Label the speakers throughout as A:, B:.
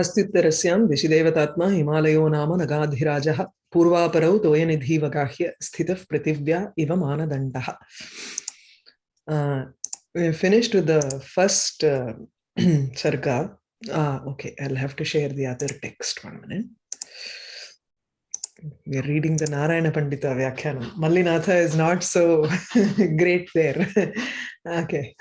A: अस्त्युत्तरस्यां दिशिदेवतात्मा हिमालयो नाम नगाधिराजः पूर्वापरौ तोयनिधिवगाह्य स्थितः पृथिव्या इव मानदण्डः Uh, we first uh, sarga. Ah, okay, I'll have to share the other text one minute. We're reading the Narayana Pandita Vyakhyanam. Mallinatha is not so great there. okay.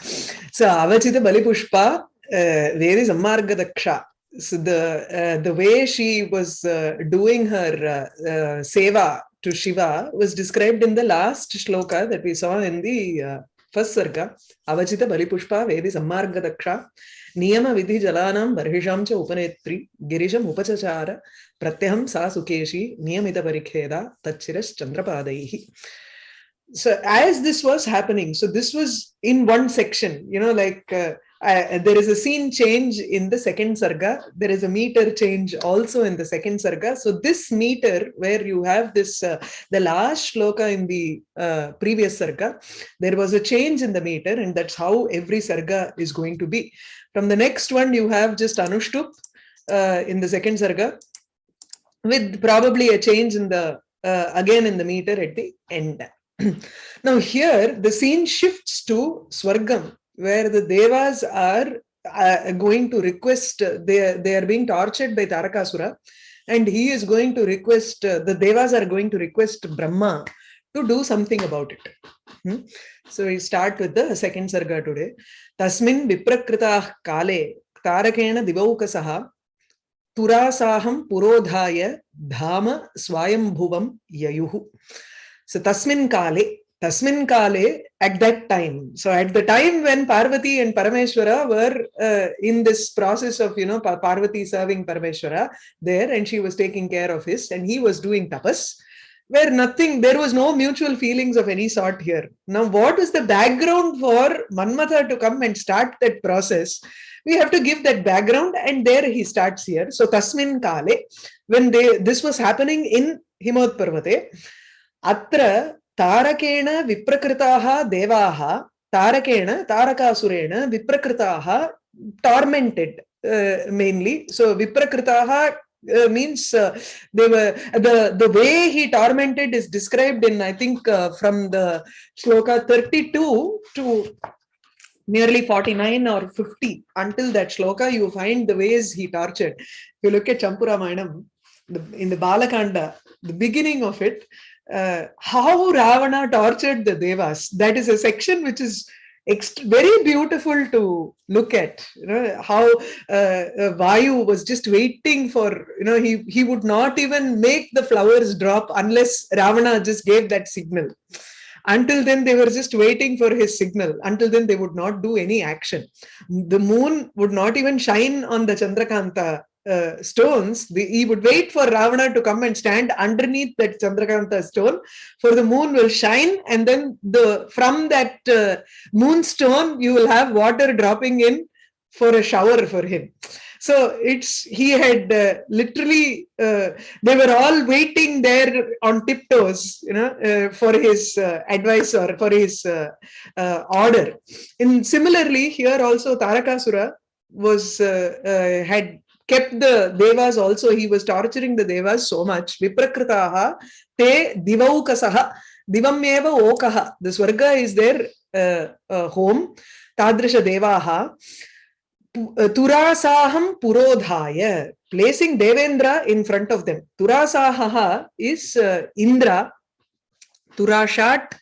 A: So, Avachita Balipushpa, uh, Vedi Sammarga Daksha. so the uh, the way she was uh, doing her uh, uh, seva to Shiva was described in the last shloka that we saw in the uh, first sarga. Avachita Balipushpa Vedi Sammarga Daksha Niyama Vidhi Jalanam Barhisham Cha Upanetri Girisham Upachachara Pratyaham Sa Sukeshi Niyamita Parikheda Tachiras Chandrapadaihi. So as this was happening, so this was in one section, you know, like uh, uh, there is a scene change in the second sarga. There is a meter change also in the second sarga. So this meter where you have this uh, the last shloka in the uh, previous sarga there was a change in the meter and that's how every sarga is going to be. From the next one you have just anushtup uh, in the second sarga with probably a change in the uh, again in the meter at the end. Now here the scene shifts to Swargam where the Devas are uh, going to request, uh, they, they are being tortured by Tarakasura and he is going to request, uh, the Devas are going to request Brahma to do something about it. Hmm? So we start with the second sarga today. Tasmin viprakrita kale tarakena divaukasaha turasaham purodhaya dhama swayambhuvam yayuhu. So tasmin kale, Tasmin Kale, at that time. So at the time when Parvati and Parameshwara were uh, in this process of, you know, Parvati serving Parameshwara there, and she was taking care of his, and he was doing tapas, where nothing, there was no mutual feelings of any sort here. Now, what is the background for Manmatha to come and start that process? we have to give that background and there he starts here so tasmin kale when they this was happening in himot parvate atra तारकेण विप्रकृताः देवाः तारकेण तारकासुरेण विप्रकृताः tormented uh, mainly so uh, means uh, they were the the way he tormented is described in i think uh, from the shloka 32 to nearly 49 or 50 until that shloka you find the ways he tortured if you look at champuramanam in the balakanda the beginning of it uh, how Ravana tortured the Devas. That is a section which is very beautiful to look at. You know how uh, uh, Vayu was just waiting for. You know he he would not even make the flowers drop unless Ravana just gave that signal. Until then, they were just waiting for his signal. Until then, they would not do any action. The moon would not even shine on the Chandrakanta uh, stones, the, he would wait for Ravana to come and stand underneath that Chandrakanta stone, for the moon will shine, and then the from that uh, moonstone you will have water dropping in for a shower for him. So it's he had uh, literally uh, they were all waiting there on tiptoes, you know, uh, for his uh, advice or for his uh, uh, order. And similarly, here also Tarakasura was had kept the devas also he was torturing the devas so much. Viprakritaha te divaukasaha divam eva okaha. The swarga is their uh, uh, home. Tadrisha devaha. Turasaham purodhaya placing devendra in front of them. Turasaha is uh, indra. Turashat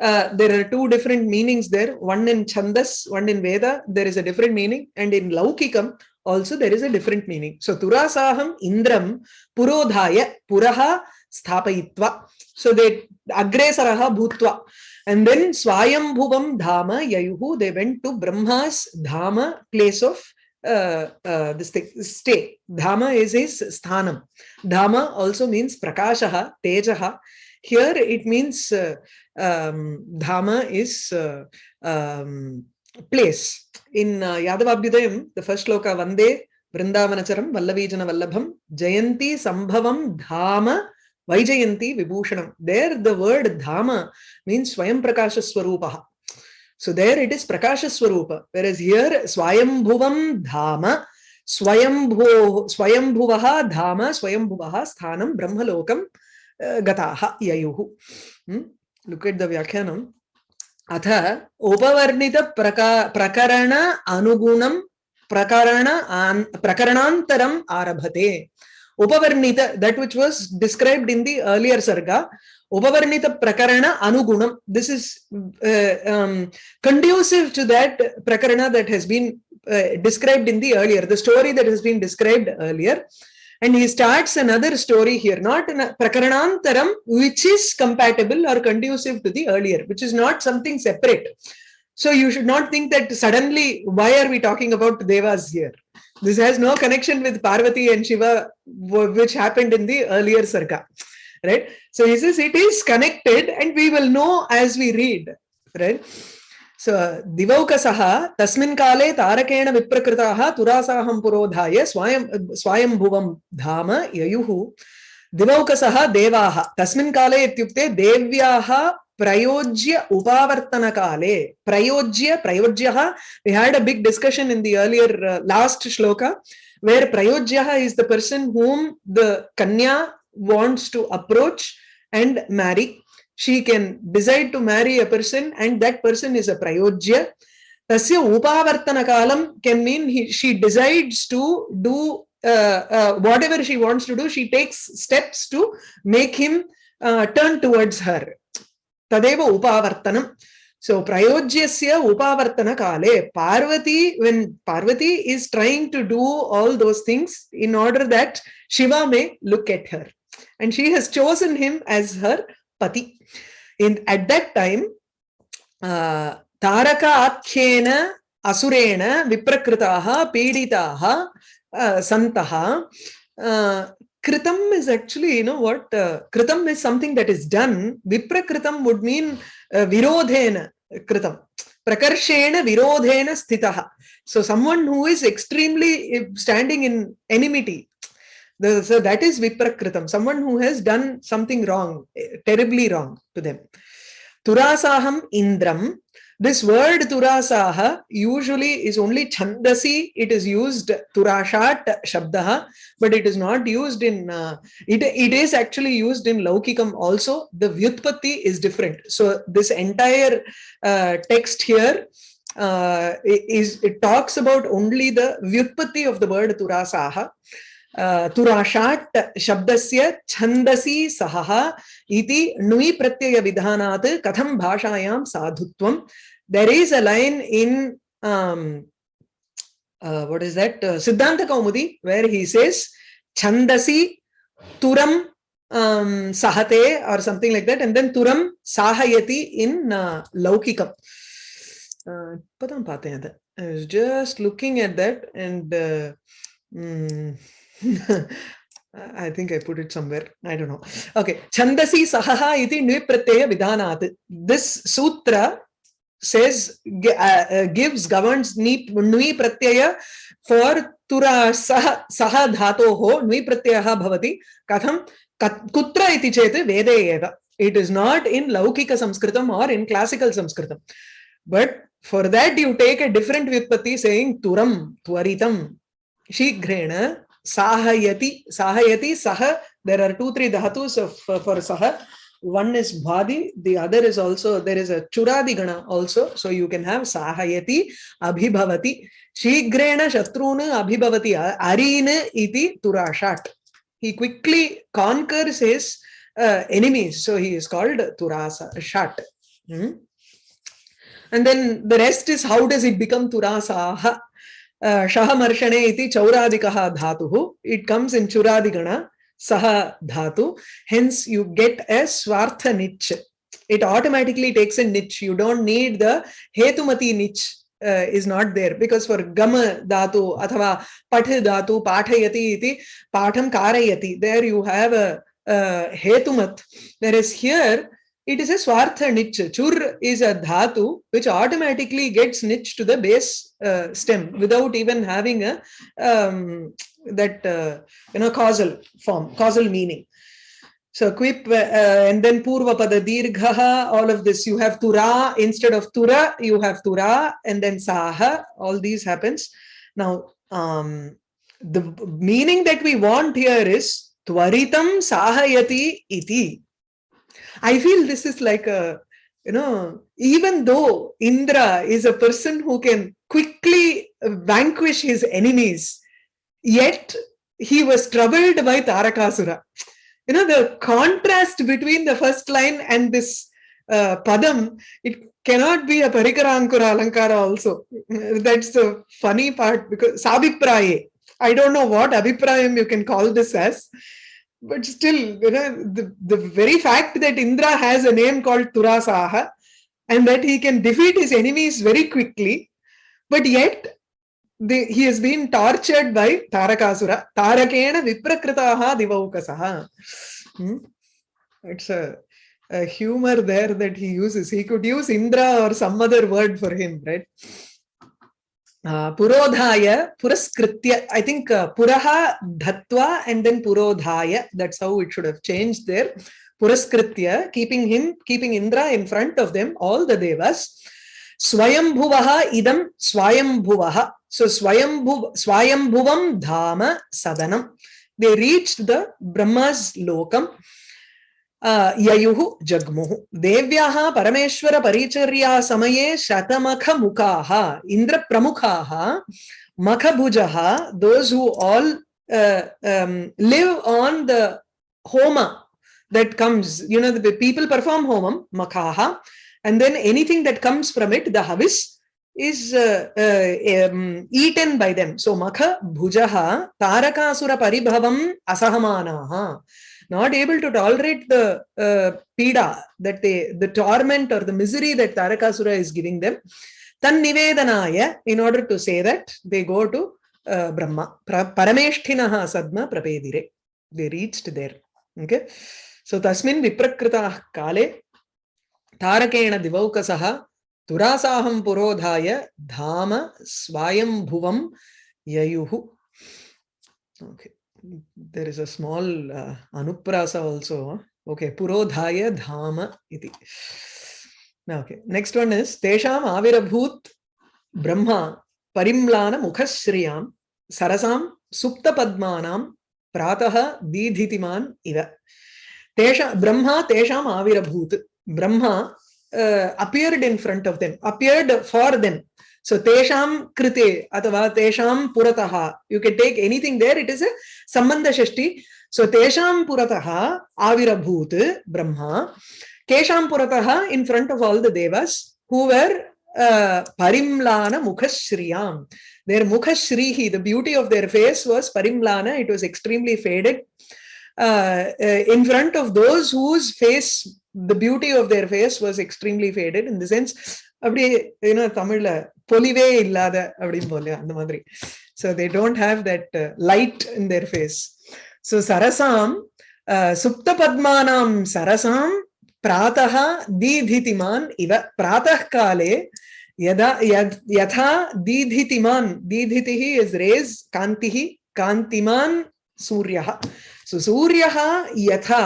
A: uh, there are two different meanings there. One in chandas one in veda there is a different meaning. And in laukikam also there is a different meaning. So Turasaham Indram Purodhaya Puraha Sthapayitva. So they Agresaraha Bhutva. And then Swayambhuvam Dhama Yayuhu, they went to Brahma's Dhama place of uh, uh, this thing, stay. Dhama is his sthanam. Dhama also means prakashaha, tejaha. Here it means uh, um, Dhama is uh, um, place. In uh, Yadavabhyudayam, the first shloka, Vande Vrindavanacharam Vallavijana Vallabham Jayanti Sambhavam Dhama Vaijayanti Vibhushanam. There the word Dhama means Swayam Prakasha Swarupaha. So there it is Prakasha Swarupa. Whereas here Swayambhuvam Dhama Swayambho स्वयंभुवः धाम स्वयंभुवः स्थानं ब्रह्मलोकं गताः ययुः look at the व्याख्यानम् अथ उपवर्णितप्रका అథ ఉపవర్ణిత ప్రకా ప్రకరణ అనుగుణం ప్రకరణ ప్రకరణాంతరం ఆరభతే. ఉపవర్ణిత that which was described in the earlier సర్గా ఉపవర్ణిత ప్రకరణ అనుగుణం this is conducive to that ప్రకరణ that has been described in the earlier the story that has been described earlier and he starts another story here. Not in a prakaranantaram which is compatible or conducive to the earlier which is not something separate. So you should not think that suddenly why are we talking about devas here? This has no connection with parvati and shiva which happened in the earlier sarga right? So he says it is connected and we will know as we read right सो दिवौकसः तस्मिन् काले तारकेण विप्रकृताः तुरासाहं पुरोधाय स्वयं स्वयंभुवं धाम ययुः। दिवौकसः देवाः, तस्मिन् काले इत्युक्ते देव्याः प्रयोज्य उपावर्तनकाले, प्रयोज्य, प्रयोज्यः we had a big discussion in the earlier last श्लोक where प्रयोज्य is the person whom the कन्या wants to approach and marry she can decide to marry a person and that person is a prayojya. Tasya upavartana kalam can mean he, she decides to do uh, uh, whatever she wants to do she takes steps to make him uh, turn towards her. Tadeva upavartanam so prayojyasya upavartana kale. Parvati when parvati is trying to do all those things in order that shiva may look at her. And she has chosen him as her pati in at that time uh, taraka akhyena asurena viprakritaha piditaha uh, santaha uh, kritam is actually you know what uh, kritam is something that is done. viprakritam would mean uh, virodhena kritam prakarshena virodhena sthitah so someone who is extremely standing in enmity the, so that is viprakritam. Someone who has done something wrong terribly wrong to them. Turasaham indram. This word turasaha usually is only chandasi. It is used turashat shabdah but it is not used in uh, it it is actually used in laukikam also. The vyutpatti is different. So this entire uh, text here uh, is it talks about only the vyutpatti of the word turasaha तुराषाट् शब्दस्य छन्दसि सहः इति णुयि प्रत्ययविधानात् कथं भाषायां साधुत्वं a line in um, uh, what is that uh, Siddhanta Kaumudi where he says Chandasi Turam um, Sahate or something like that and then Turam Sahayati in uh, Laukikam. Uh, I was just looking at that and uh, mm, I think I put it somewhere. I don't know. Okay. Chandasi sahaha iti nvipratyaya vidhanat. This sutra says, uh, uh, gives, governs nui pratyaya for tura saha, saha dhatoho nui pratyaha bhavati katham kutra iti chete vede eva. It is not in laukika samskritam or in classical samskritam. But for that you take a different vyutpatti saying turam, twaritam, shigrena, sahayati sahayati saha there are two three dhatus of uh, for saha one is bhadi the other is also there is a churadi gana also so you can have sahayati abhibhavati shigrena shatruna abhibhavati arine iti turashat he quickly conquers his uh, enemies so he is called turasa shat hmm? and then the rest is how does it become turasaha शहमर्षणे इति चौरादिकः धातुः it comes in चुरादिगण सः धातु hence you get ए स्वार्थ निच् it automatically takes a niche you don't need the hetumati niche uh, is not there because for gama dhatu athava path dhatu pathayati iti patham karayati there you have a, a hetumat whereas here it is a swartha niche. Chur is a dhatu which automatically gets niche to the base uh, stem without even having a um, that uh, you know causal form, causal meaning. So quip uh, and then purva pada dirghaha, all of this you have tura instead of tura, you have tura and then saha, all these happens. Now um, the meaning that we want here is tvaritam sahayati iti i feel this is like a you know even though indra is a person who can quickly vanquish his enemies yet he was troubled by tarakasura. You know the contrast between the first line and this uh, padam it cannot be a parikarankura alankara also. That's the funny part because sabipraye i don't know what abhiprayam you can call this as but still you know the, the very fact that indra has a name called turasaha and that he can defeat his enemies very quickly but yet he has been tortured by tarakasura tarakena viprakritaha divaukasaha hmm? it's a a humor there that he uses. He could use Indra or some other word for him, right? Purodhaya, Puraskritya. I think uh, Puraha Dhatva and then Purodhaya. That's how it should have changed there. Puraskritya, keeping him, keeping Indra in front of them, all the devas. Swayambhuvaha idam Swayambhuvaha. So Swayambhuv, Swayambhuvam Dhama Sadanam. They reached the Brahma's lokam. ययु जग्मु दिव्या परमेश्वर परिचर्या समये शतमख मुखा इंद्र प्रमुखा मख those who all live on the home that comes you know the people perform home मखा and then anything that comes from it the हविस् is uh, um, eaten by them. So makha bhujaha tarakasura paribhavam asahamanaah not able to tolerate the uh, pida that they the torment or the misery that tarakasura is giving them. Tan nivedanaya in order to say that they go to uh, brahma. Parameshtinaha sadma prapedire they reached there. Okay? So tasmin viprakrita kale tarakena divaukasaha turasaham purodhaya dhama swayambhuvam yayuhu. Okay there is a small uh, anuprasa also. Okay purodhaya dhama iti. Now, okay next one is tesham avirabhut brahma parimlana mukhashriyam sarasam supta padmanam pratah didhitiman iva. Tesha brahma tesham avirabhut brahma uh, appeared in front of them appeared for them so tesham krite atava tesham purataha. You can take anything there. It is a sambandha shashti. So tesham purataha avirabhut brahma. Kesham purataha in front of all the devas who were uh, parimlana mukhashriyam. Their mukhashrihi, the beauty of their face was parimlana. It was extremely faded. Uh, uh, in front of those whose face, the beauty of their face was extremely faded in the sense அப்படியே ஏன்னா தமிழ்ல பொலிவே இல்லாத அப்படின்னு போல அந்த மாதிரி so they don't have that uh, light in their face so sarasam uh, supta padmanam sarasam pratah didhitiman iva pratah kale yada yatha didhitiman didhitihi is rays kantihi kantiman suryah so suryah yatha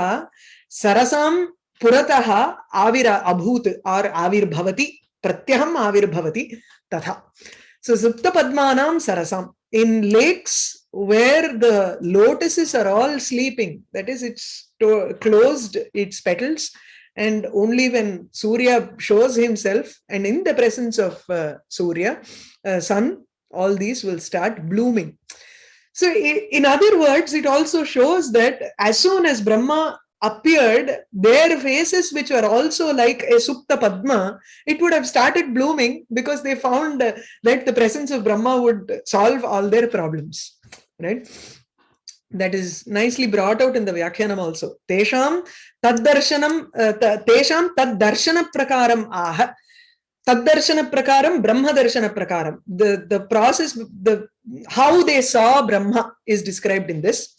A: sarasam पुरतः आविर अभूत् और आविर्भवति pratyaham avirbhavati tatha. So Supta Padmanam Sarasam. In lakes where the lotuses are all sleeping, that is, it's closed its petals, and only when Surya shows himself and in the presence of uh, Surya, uh, sun, all these will start blooming. So in other words, it also shows that as soon as Brahma appeared, their faces, which were also like a Supta Padma, it would have started blooming because they found that the presence of Brahma would solve all their problems. Right? That is nicely brought out in the Vyakhyanam also. Tesham taddarshanam, uh, tesham taddarshana prakaram aha. Taddarshana prakaram, Brahma darshana prakaram. The, the process, the how they saw Brahma is described in this.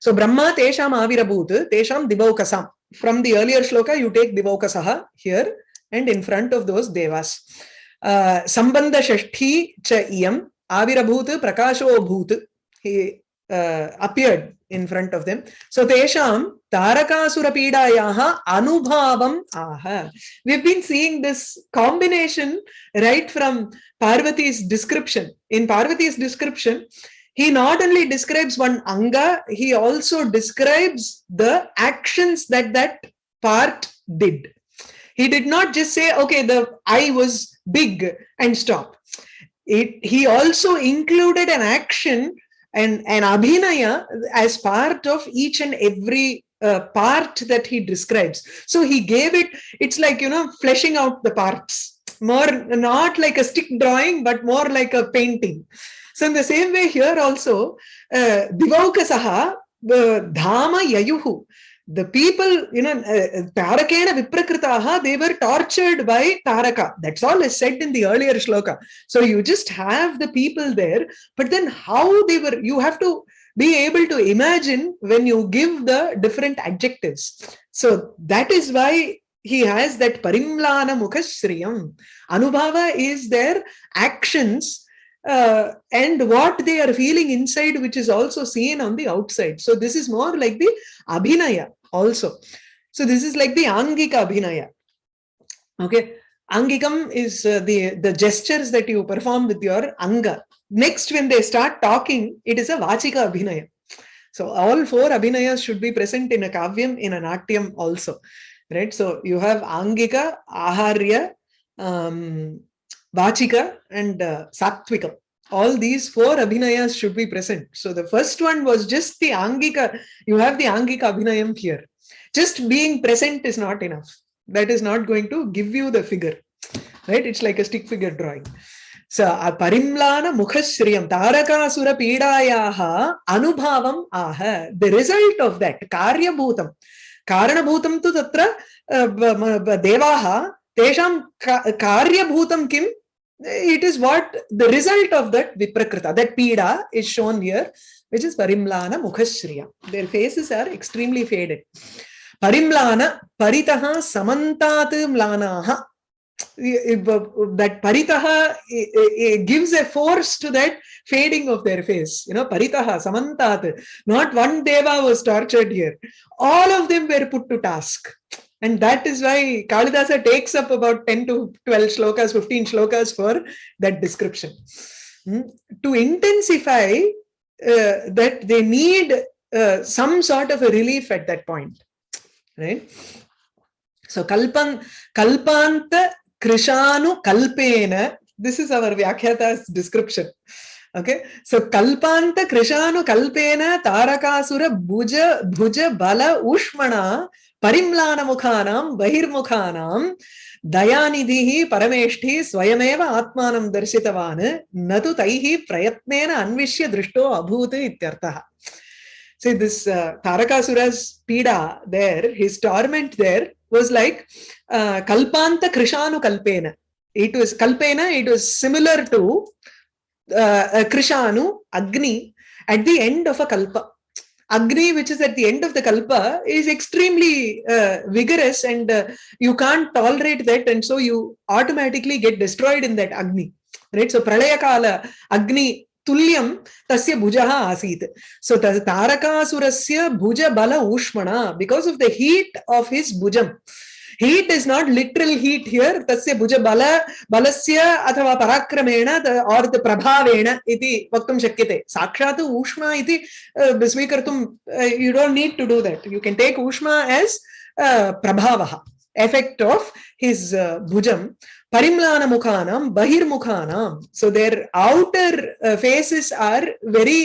A: So Brahma Tesham Avirabhut, Tesham Divaukasam. From the earlier shloka, you take Divaukasaha here and in front of those devas. Uh, Sambandha Shashti Cha Iyam Avirabhut Prakasho Bhut. He uh, appeared in front of them. So Tesham Tarakasura Pidayaha Anubhavam Aha. We've been seeing this combination right from Parvati's description. In Parvati's description, he not only describes one anga he also describes the actions that that part did. He did not just say okay the eye was big and stop. It he also included an action and an abhinaya as part of each and every uh, part that he describes. So he gave it it's like you know fleshing out the parts. More not like a stick drawing but more like a painting so in the same way here also uh, divaukasaha uh, dhama yayuhu the people you know uh, tarakena viprakritaha they were tortured by taraka. That's all is said in the earlier shloka. So you just have the people there but then how they were you have to be able to imagine when you give the different adjectives. So that is why he has that parimlana mukhashriyam anubhava is their actions uh, and what they are feeling inside which is also seen on the outside. So this is more like the abhinaya also. So this is like the angika abhinaya. Okay? Angikam is uh, the the gestures that you perform with your anga. Next when they start talking it is a vachika abhinaya. So all four abhinayas should be present in a kavyam in a natyam also. Right? So you have angika aharya um vachika and uh, sattvika all these four abhinayas should be present so the first one was just the angika you have the angika abhinayam here just being present is not enough that is not going to give you the figure right it's like a stick figure drawing so parimlana mukhashriyam tarakasura pidayaha anubhavam aha the result of that karya bhutam karanabhutam tu tatra devaha tesham karyabhutam kim it is what the result of that viprakrita that pida is shown here which is parimlana mukhashriya their faces are extremely faded. Parimlana paritaha samantat mlanaha. That paritaha gives a force to that fading of their face. You know paritaha samantat not one deva was tortured here. All of them were put to task and that is why kalidasa takes up about 10 to 12 shlokas 15 shlokas for that description. Hmm? to intensify uh, that they need uh, some sort of a relief at that point right? So kalpan kalpanta krishanu kalpena this is our vyakhyata's description okay? So kalpanta krishanu kalpena tarakasura bhuja bhuja bala ushmana parimlana mukhanam bahirmukhanam दयानिधिः परमेष्ठी स्वयमेव आत्मानं दर्शितवान् न तु तैः प्रयत्नेन अन्विष्य दृष्टो अभूत् इत्यर्थः uh, pida there, his torment there was like uh, Kalpanta Krishanu Kalpena. It was Kalpena, it was similar to uh, Krishanu, Agni, at the end of a Kalpa. Agni, which is at the end of the Kalpa, is extremely uh, vigorous and uh, you can't tolerate that and so you automatically get destroyed in that Agni. Right? So Pralaya Kala, Agni तुल्यं तस्य भुजः आसीत् so तारकासुरस्य भुज बल ऊष्मणा because of the heat of his भुजम् Heat is not literal heat here tasya bhuja bala balasya athava parakrameena or the prabhavena iti vaktum shakyate sakshat ushma iti visvikartum you don't need to do that you can take ushma as uh, prabhavah effect of his uh, bhujam parimlana mukhanam bahir mukhanam so their outer uh, faces are very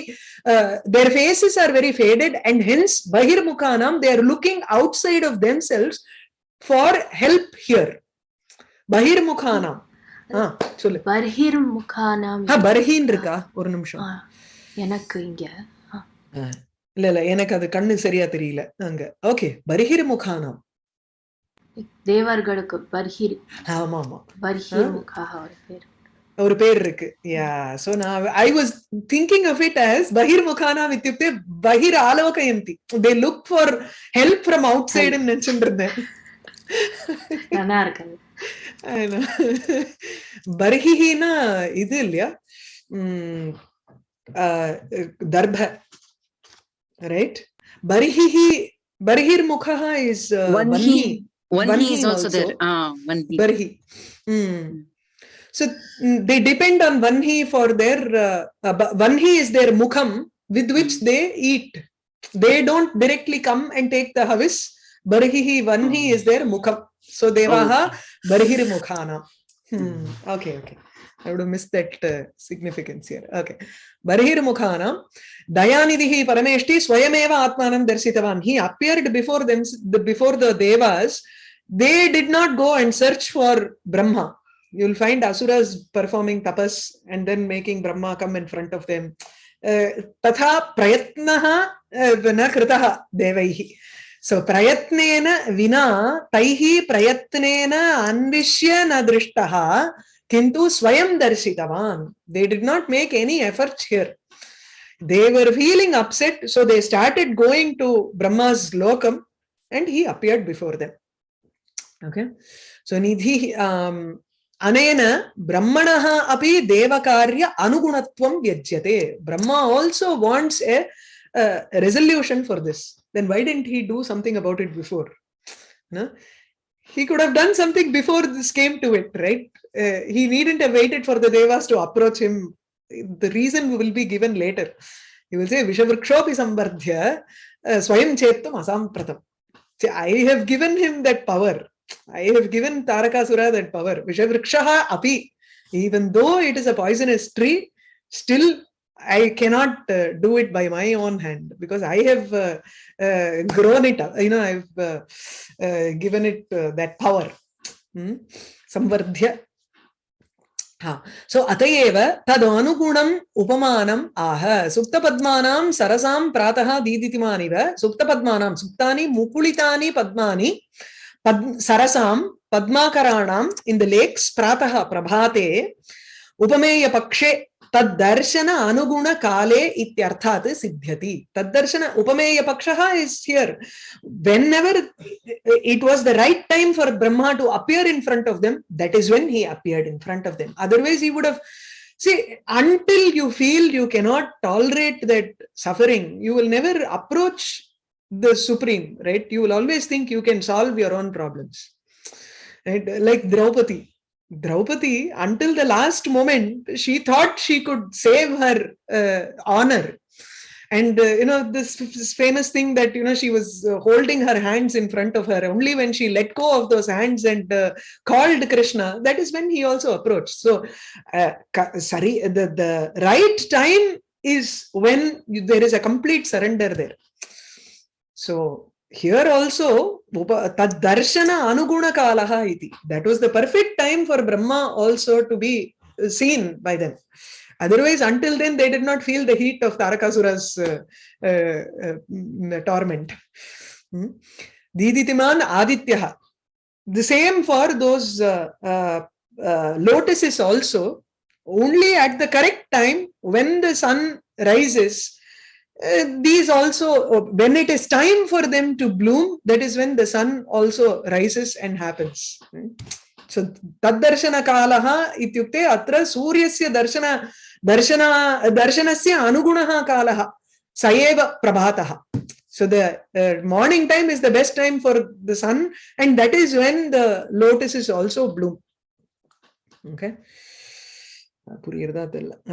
A: uh, their faces are very faded and hence bahir mukhanam they are looking outside of themselves for help here. bahir mukhanam ah சொல்லு.
B: பர்ஹிர் முகானாம்
A: ஆ பர்ஹின் இருக்கா? ஒரு நிமிஷம்.
B: எனக்கு இங்க
A: இல்ல இல்ல எனக்கு அது கண்ணு சரியா தெரியல. அங்க. ஓகே பர்ஹிர் முகானாம்
B: தேவர்களுக்கு பர்ஹிர்.
A: ஆமா ஆமா
B: பர்ஹிர் முகாக ஒரு பேர்.
A: ஒரு பேர் இருக்கு. யா சோ நான் I was thinking of it as பஹிர் முகானா இத்தியுக்தே பஹிர் ஆலோகயந்தி. They look for help from outside நினைச்சுட்டு இருந்தேன்.
B: நல்லா இருக்காது
A: பர்ஹிஹினா இது இல்லையா தர்ப ரைட் பர்ஹிஹி பர்ஹிர் முகா is
C: Vanhi. Vanhi is also there. Ah, Vanhi.
A: Barhi. Mm. So mm, they depend on Vanhi for their, uh, uh, but Vanhi is their mukham with which they eat. They don't directly come and take the havis. Barhihi Vanhi is their mukham. So Devaha Barhir Mukhana. Hmm. Okay, okay. I would have missed that uh, significance here. Okay. Barhir Mukhana. Dayanidhi Parameshti Swayameva Atmanam Darsitavan. He appeared before them, the, before the Devas. They did not go and search for Brahma. You'll find Asuras performing tapas and then making Brahma come in front of them. Uh, तथा प्रयत्नः uh, न कृतः देवैः सो प्रयत्नेन विना तैः प्रयत्नेन अन्विष्य न दृष्टः किन्तु स्वयं दर्शितवान् did not make any efforts here they were feeling upset so they started going to brahma's lokam and he appeared before them okay so nidhi um, अनेन ब्रह्मणः अपि देवकार्य अनुगुणत्वं व्यज्यते Brahma wants a, a resolution for this then why didn't he do something about it before no? he could have done something before this came to it right uh, he needn't have waited for the devas to approach him the reason will be given later he will say vishavrikshopi sambardhya uh, swayam chetam asampratam See, i have given him that power I have given Tarakasura that power. Vishavrikshaha api. Even though it is a poisonous tree, still I cannot uh, do it by my own hand because I have uh, uh, grown it up. You know, I've uh, uh, given it uh, that power. Hmm? Samvardhya. Ha. So atayeva tadanugunam upamanam aha sukta padmanam sarasam prataha diditimanira sukta padmanam suktani mukulitani padmani pad sarasam padmakaranam in the lakes prataha prabhate upameya pakshe तद्दर्शन अनुगुण काले इत्यर्थात् सिद्ध्यति तद्दर्शन उपमेय पक्षः is here whenever it was the right time for brahma to appear in front of them that is when he appeared in front of them otherwise he would have see until you feel you cannot tolerate that suffering you will never approach the supreme right you will always think you can solve your own problems right like draupadi draupadi until the last moment she thought she could save her uh, honor. And uh, you know this, this famous thing that you know she was uh, holding her hands in front of her only when she let go of those hands and uh, called krishna that is when he also approached. So uh, sorry the, the right time is when you, there is a complete surrender there. So here also tad darshana anuguna kalaha iti that was the perfect time for brahma also to be seen by them otherwise until then they did not feel the heat of tarakasura's uh, uh, uh, torment hmm? diditiman adityaha the same for those uh, uh, uh, lotuses also only at the correct time when the sun rises uh, these also when it is time for them to bloom that is when the sun also rises and happens so taddarshana kalaha ityukte atra suryasya darshana darshana darshanasya anugunaha kalaha sayeva prabhatah so the uh, morning time is the best time for the sun and that is when the lotus is also bloom. Okay पुरीर्दा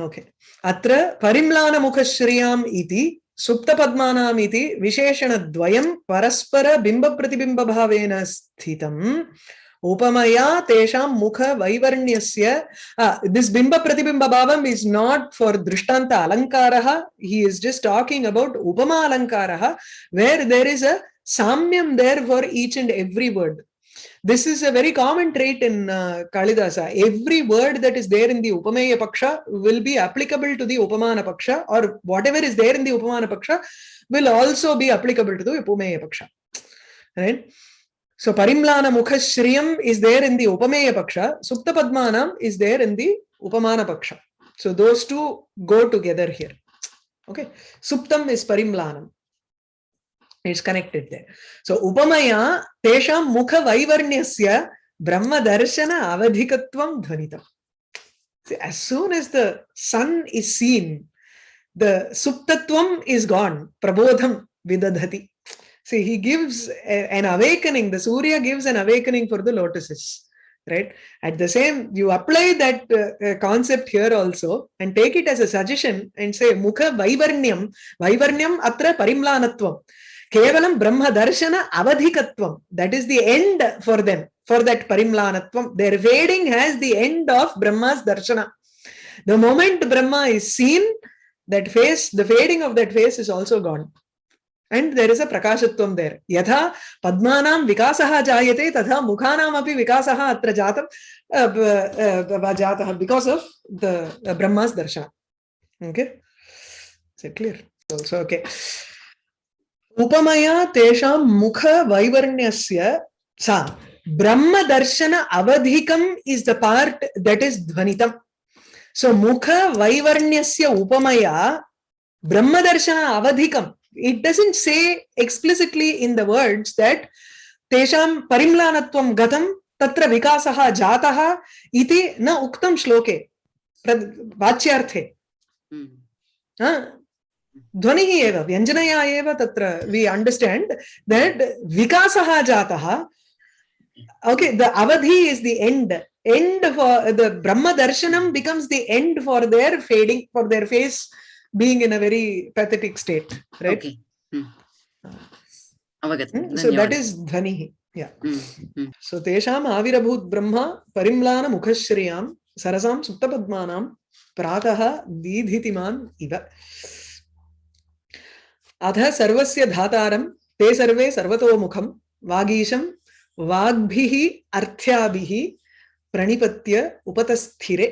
A: okay अत्र परिम्लानमुखश्रियाम् इति सुप्तपद्मानाम् इति विशेषणद्वयं परस्परबिम्बप्रतिबिम्बभावेन स्थितम् उपमया तेषां मुखवैवर्ण्यस्य this बिम्बप्रतिबिम्बभावम् इस् नाट् फार् दृष्टांत अलङ्कारः he is just talking about उपमा अलङ्कारः where there is a साम्यं there for each and every word this is a very common trait in uh, Kalidasa. Every word that is there in the Upameya Paksha will be applicable to the Upamana Paksha or whatever is there in the Upamana Paksha will also be applicable to the Upameya Paksha. Right? So Parimlana Mukha Shriyam is there in the Upameya Paksha. Sukta Padmanam is there in the Upamana Paksha. So those two go together here. Okay. Suptam is Parimlanam. It's connected there. So upamaya tesham mukha vaivarnyasya brahma darshana avadhikatvam dhvanitam See, as soon as the sun is seen the suptatvam is gone prabodham vidadhati. See he gives an awakening the surya gives an awakening for the lotuses right? At the same you apply that uh, uh, concept here also and take it as a suggestion and say mukha vaivarnyam vaivarnyam atra parimlanatvam brahma darshana avadhikatvam that is the end for them for that parimlanatvam their fading has the end of brahma's darshana the moment brahma is seen that face the fading of that face is also gone and there is a prakashatvam there yatha padmanam vikasah jayate tatha mukhanam api vikasah atra jatam uh, uh, jatah because of the uh, brahma's darshana okay is it clear also okay उपमया तेषा मुख वैवर्ण्य सा ब्रह्म दर्शन अवधिकम is the part that is ध्वनित so मुख वैवर्ण्य उपमया ब्रह्म दर्शन अवधिकम. It doesn't say explicitly in the words that तेषा परिम्लानत्वं गतम तत्र विकासः जातः इति न उक्तम श्लोके वाच्यार्थे। हम्म। ध्वनि व्यंजनया त्र वी अंडर्स्टैंड दट विकास जाता। ओके द अवधि is the end end for the Brahma Darshan becomes the end for their fading for their face being in a very pathetic state right so that is
C: ध्वनि
A: so तेषाम आविर्भूत ब्रह्म परिम्लान मुखश्रियाँ सरसां सुप्तपद्मानां प्रातः दीधितिमान इव। अथ सर्वस्य धातारं, ते सर्वे सर्वतोमुखं, वागीशं वाग्भिः अर्थ्याभिः प्रणिपत्य उपतस्थिरे।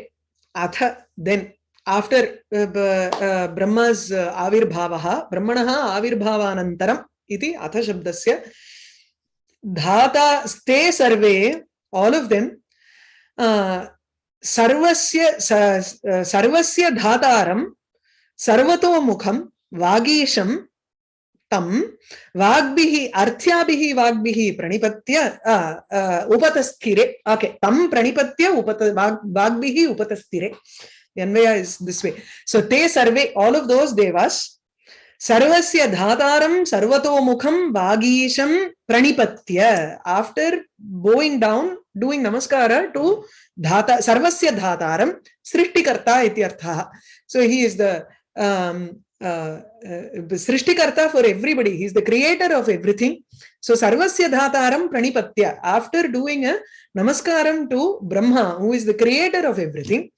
A: अथ देन् आफ्टर् ब्रह्मस् आविर्भावः, ब्रह्मणः आविर्भावानन्तरम् इति अथ शब्दस्य धाता, ते सर्वे आल् आफ् देम् सर्वस्य सर्वस्य धातारं, सर्वतोमुखं, वागीशं तं वाग्भिः, अर्थ्याभिः वाग्भिः प्रणिपत्य उपतस्थिरे। ओके तं प्रणिपत्य उपत, वाग्, वाग्भिः उपतस्थिरे। अन्वय वे सो ते सर्वे सर्वस्य धातारं, सर्वतोमुखं, वागीशं प्रणिपत्य। आफ्टर् नमस्कार धाता, सर्वस्य धातारं, सृष्टिकर्ता इति अर्थः। So the uh, uh, Srishtikarta for everybody. He's the creator of everything. So Sarvasya Dhataram Pranipatya. After doing a Namaskaram to Brahma, who is the creator of everything,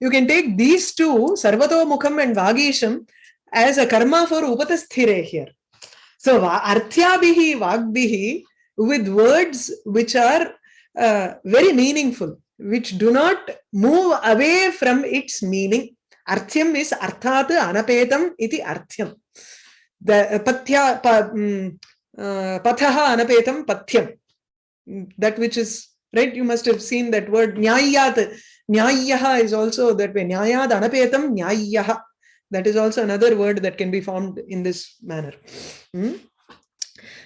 A: you can take these two, Sarvato Mukham and Vagisham, as a karma for Upatasthire here. So Arthyabihi Vagbihi with words which are uh, very meaningful, which do not move away from its meaning. Arthyam is arthat anapetam iti arthyam. The pathya pa, mm, uh, pathaha anapetam pathyam. Mm, That which is right. You must have seen that word nyayat. Nyayaha is also that way. Nyayad anapetam nyayaha. That is also another word that can be formed in this manner. Hmm?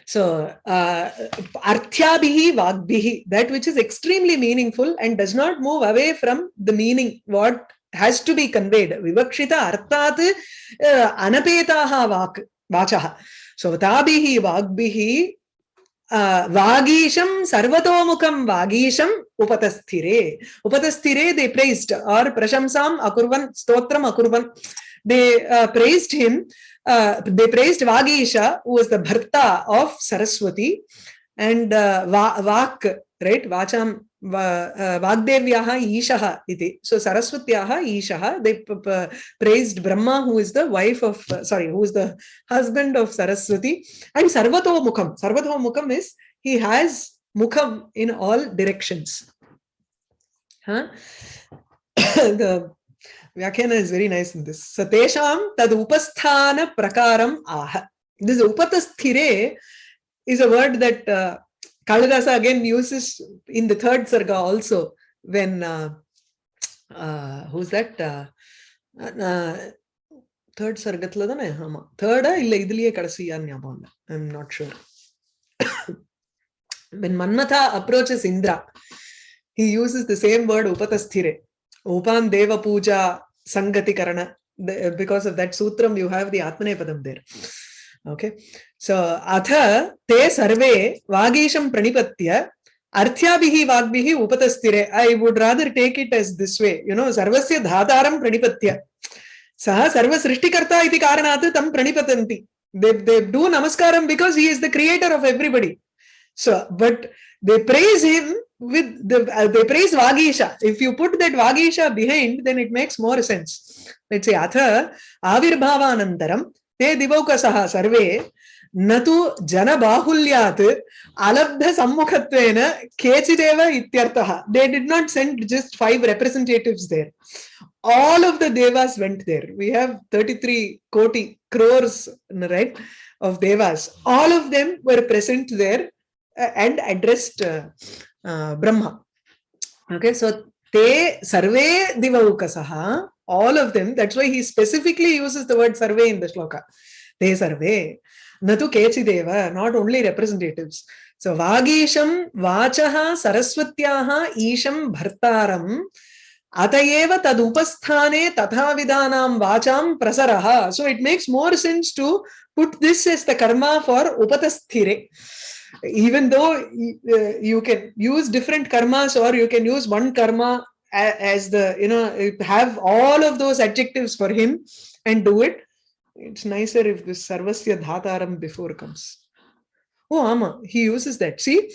A: So, uh, arthyabhihi vagbhihi, that which is extremely meaningful and does not move away from the meaning, what has to be conveyed. Vivakshita arthat uh, anapetaha vak, vachaha. So, tabihi vagbhihi uh, vagisham sarvatomukam vagisham upatasthire. Upatasthire they praised or prashamsam akurvan, stotram akurvan. They uh, praised him uh, they praised Vagisha, who was the Bharta of Saraswati, and uh, Va- Vak, right? Vacham, Va- uh, Vagdevyaha Ishaha iti. So Saraswatyaha Ishaha, they praised Brahma, who is the wife of, uh, sorry, who is the husband of Saraswati, and Sarvato Mukham. Sarvato Mukham is he has Mukham in all directions. Huh? the Vyakhana is very nice in this. Satesham tad upasthana prakaram aha. This upatasthire is a word that uh, Kalidasa again uses in the third sarga also when uh, uh, who's that? Uh, uh, third sargathla தானே ஆமா தேர்டா இல்ல இதுலயே கடைசியா ஞாபகம் இல்ல I am not sure when Manmatha approaches Indra, he uses the same word upatasthire. upan Deva Puja Sangati Karana. The- Because of that sutram, you have the Atmanepadam there. Okay so अथ ते सर्वे वागीशं प्रणिपत्य अर्थ्याभिहि वाग्भिहि उपतस्थिरे. I would rather take it as this way you know सर्वस्य धातारं प्रणिपत्य. सः सर्व सृष्टिकर्ता इति कारणात् तं प्रणिपतन्ति. दे दे डू नमस्कारं because he is the creator of everybody so but they praise him with the uh, the praise vagisha. If you put that vagisha behind then it makes more sense. Let's say te divaukasaha sarve न तु जनबाहुल्यात् अलब्धसम्मुखत्वेन केचिदेव इत्यर्थः they did not send just five representatives there all of the devas went there we have 33 koti crores right of devas all of them were present there uh, and addressed uh, uh, brahma okay so te sarve divaukasaha all of them. That's why he specifically uses the word sarve in the shloka. They sarve. Natu kechideva, not only representatives. So Vagisham, Vachaha, Saraswatyaha, Isham, Bhartaram, Atayeva Tadupasthane, Tathavidanam, Vacham, Prasaraha. So it makes more sense to put this as the karma for Upatasthire. Even though uh, you can use different karmas or you can use one karma as the you know have all of those adjectives for him and do it. It's nicer if this sarvasya dhataram before comes. Oh ama he uses that. See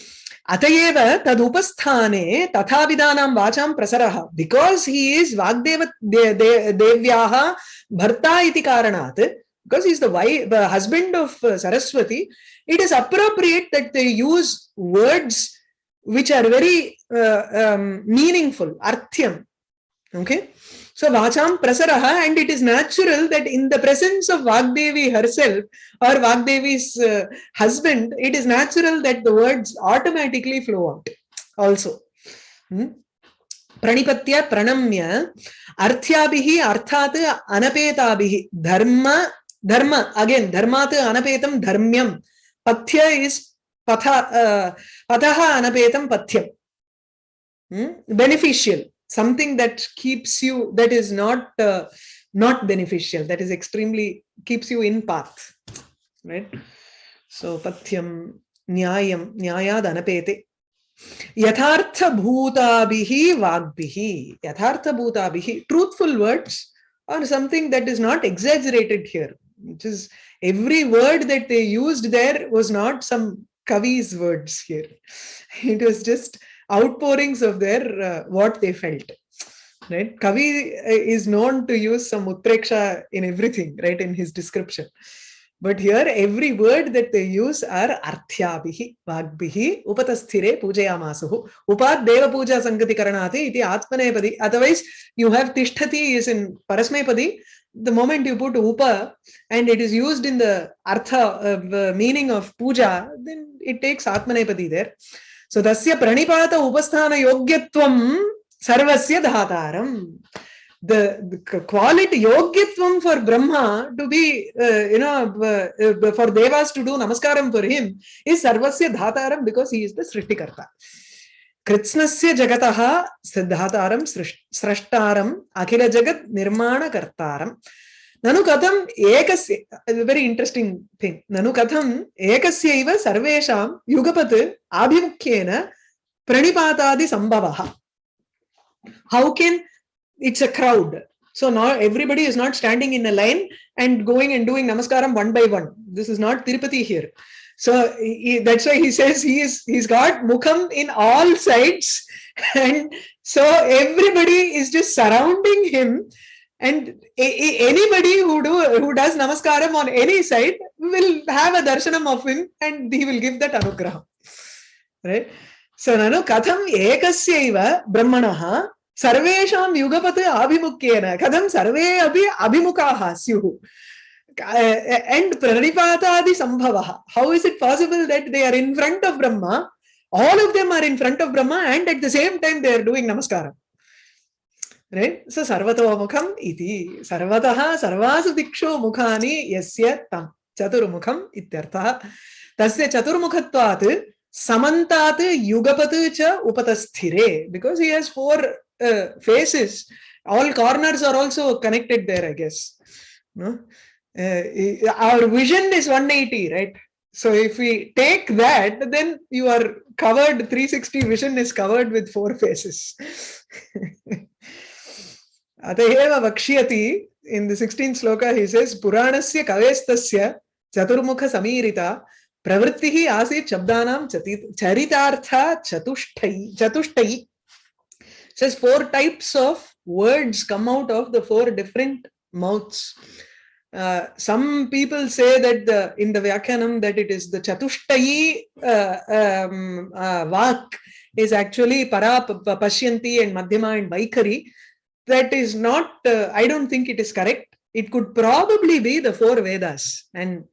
A: atayeva tadupasthane tatha vidanam vacham prasaraha because he is vagdeva de, de, devyaha bharta iti karanat because he's the wife the husband of uh, saraswati it is appropriate that they use words which are very uh, um, meaningful, arthyam. Okay. So Vacham Prasaraha, and it is natural that in the presence of Vagdevi herself or Vagdevi's uh, husband, it is natural that the words automatically flow out also. Hmm? Pranipatya Pranamya Arthyabihi Arthat Anapetabhihi Dharma Dharma again Dharmat Anapetam Dharmyam Pathya is Patha uh, Pataha Anapetam Pathyam hmm? beneficial. Something that keeps you that is not uh, not beneficial that is extremely keeps you in path right? So nyayad anapete yathartha bhutabihi vagbihi. Yathartha bhutabihi truthful words are something that is not exaggerated here. Which is every word that they used there was not some kavi's words here. It was just outpourings of their uh, what they felt right? Kavi is known to use some utpreksha in everything right in his description. But here every word that they use are arthyabhihi vagbhihi upatasthire pujayamasuhu. Upad deva puja sangati karanati iti atmanepadi. Otherwise you have tishtati is in parasmepadi the moment you put upa and it is used in the artha uh, meaning of puja then it takes atmanepadi there so tasya pranipata upasthana yogyatvam sarvasya dhataram the, the quality yogyatvam for brahma to be uh, you know uh, uh, for devas to do namaskaram for him is sarvasya dhataram because he is the srishtikarta कृत्स्नस्य जगतः सिद्धातारं स्रष्टारम् अखिल जगत् निर्माणकर्तारं ननु कथम् एकस्य very interesting thing ननु कथम् एकस्यैव सर्वेषां युगपत् आभिमुख्येन प्रणिपातादिसम्भवः how can it's a crowd so now everybody is not standing in a line and going and doing namaskaram one by one this is not tirupati here so he, that's why he says he is he's got mukham in all sides and so everybody is just surrounding him and anybody who do who does namaskaram on any side will have a darshanam of him and he will give that anugraham right so nanu katham ekasyaiva brahmanaha सर्वेषां युगपत् आभिमुख्येन कथं सर्वे अपि अभिमुखाः स्युः and pranipatadi sambhavaha how is it possible that they are in front of brahma all of them are in front of brahma and at the same time they are doing namaskaram Right so sarvato mukham iti sarvatah sarvasu dikshu mukhani yasya tam chaturmukham ityarthah tasya chaturmukhatvat samantat yugapat cha upatasthire because he has four uh, faces all corners are also connected there i guess no uh, our vision is 180 right So if we take that, then you are covered, 360 vision is covered with four faces. Ataheva Vakshiyati, in the 16th sloka, he says, Puranasya kavestasya chaturmukha samirita pravrittihi asit shabdanam chati- charitartha chatushtai. chatushtai. Says four types of words come out of the four different mouths. Uh, some people say that the, in the Vyakyanam that it is the Chatushtayi uh, um, uh, Vak is actually Para, Pashyanti and Madhyama and Vaikari. That is not, uh, I don't think it is correct. It could probably be the four Vedas. And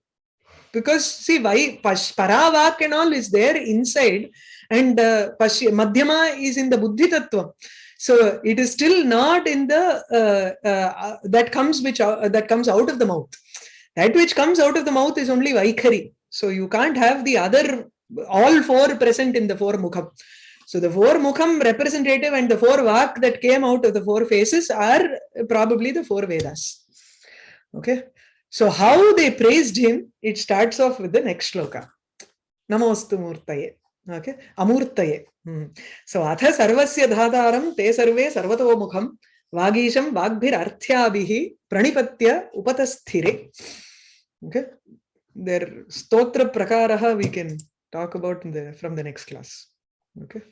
A: because see, why Pash, Para and all is there inside and uh, Madhyama is in the Buddhi Tattva. So it is still not in the uh, uh, that comes which uh, that comes out of the mouth. That which comes out of the mouth is only Vaikari. So you can't have the other all four present in the four mukham. So the four mukham representative and the four vak that came out of the four faces are probably the four Vedas. Okay. So how they praised him, it starts off with the next shloka. Namostu Murtaye. Okay. Amurtaye. Hmm. So atha sarvasya dhataram te sarve sarvato mukham vagisham vagbhirarthyabihi pranipatya upatasthire. Okay. Their stotra prakaraha we can talk about the, from the next class. Okay.